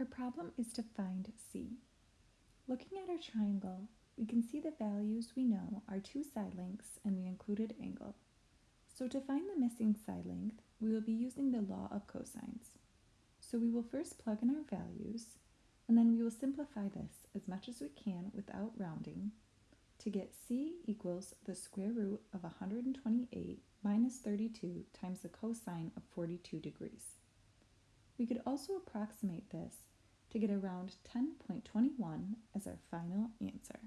Our problem is to find c. Looking at our triangle, we can see the values we know are two side lengths and the included angle. So to find the missing side length, we will be using the law of cosines. So we will first plug in our values, and then we will simplify this as much as we can without rounding to get c equals the square root of 128 minus 32 times the cosine of 42 degrees. We could also approximate this to get around 10.21 as our final answer.